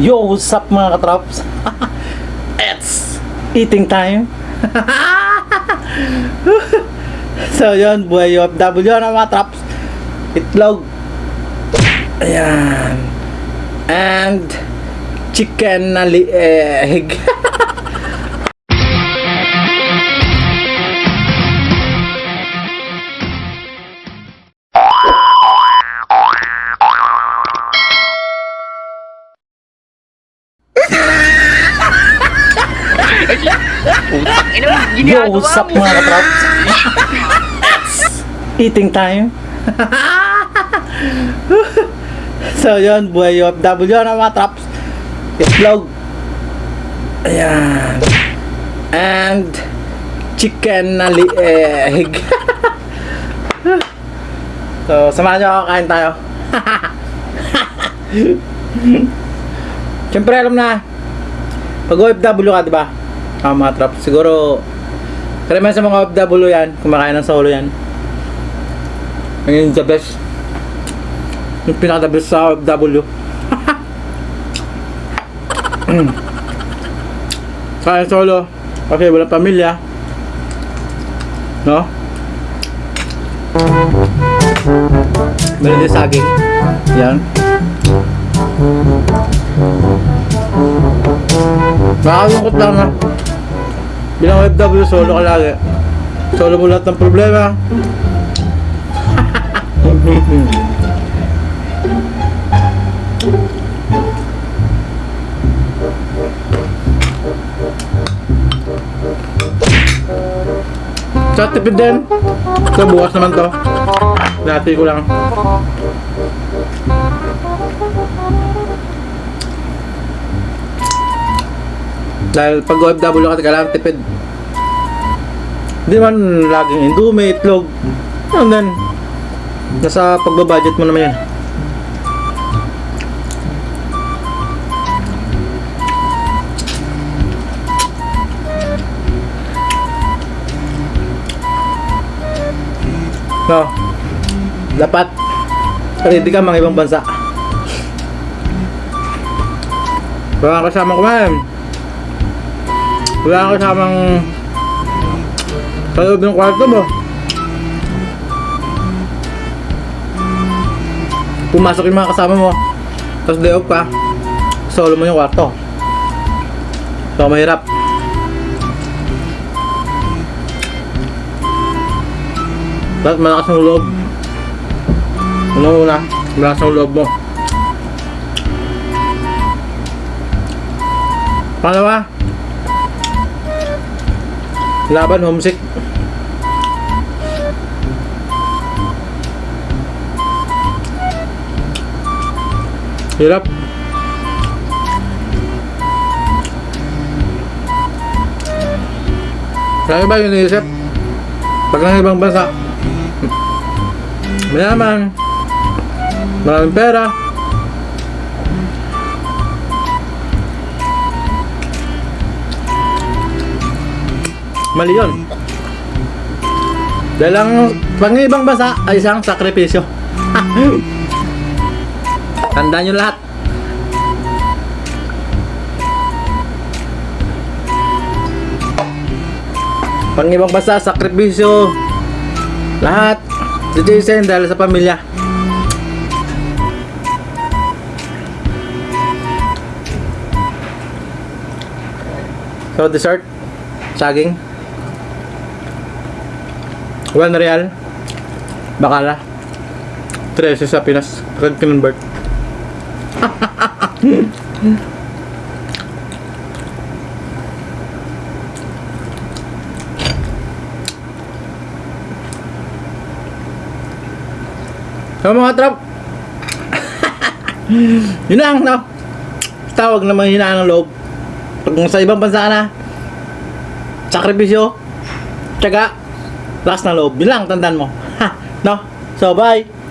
Yo, what's up mga katrops? It's eating time. so yun, buhay OFW na mga traps. Itlog. Ayan. And chicken na lieg. Ina, Yo, what's up mga katrops? It's eating time. so yun, buhay OFW na mga traps. Itlog. Ayan. And chicken na lieg. so, samahan nyo ako, kain tayo. Siyempre alam na, pag OFW ka, di ba? Ah, mga trap. Siguro, karamihan sa mga OFW yan, kumakain ng solo yan. Ang the best. Yung pinaka the best sa OFW. Kain solo. Kasi walang pamilya. No? Meron din saging. Yan. Nakakalungkot lang na. Bilang OFW, solo ka lagi. Solo mo lahat ng problema. Sa tipid din. So bukas naman to. Dati ko lang. Dahil pag OFW ka, kailangan tipid. Hindi man laging indumi, itlog. And then, nasa pagbabudget mo naman yan. No. Dapat ready ka mga ibang bansa. Wala kang kasamang kumain. Wala kasamang sa loob ng kwarto mo. Pumasok yung mga kasama mo. Tapos day off ka. Solo mo yung kwarto. So mahirap. Dapat malakas ng loob. Ano una? Malakas ng loob mo. Pangalawa, laban homesick. Hirap. Kaya ba yung iniisip? Pag nang ibang bansa, mayaman, maraming pera, mali yun. Dahil ang pang ibang bansa ay isang sakripisyo. Tandaan nyo lahat. Pang ibang bansa, sakripisyo. Lahat. Didisin dahil sa pamilya. So, dessert. Saging. One real. Bakala. 13 sa Pinas. Pag kinonvert. So mga trap. Yun lang, no? Tawag naman hinaan ng loob. Pag sa ibang bansa na, sakripisyo, tsaga, lakas na loob. Yun lang, tandaan mo. Ha, no? So, bye!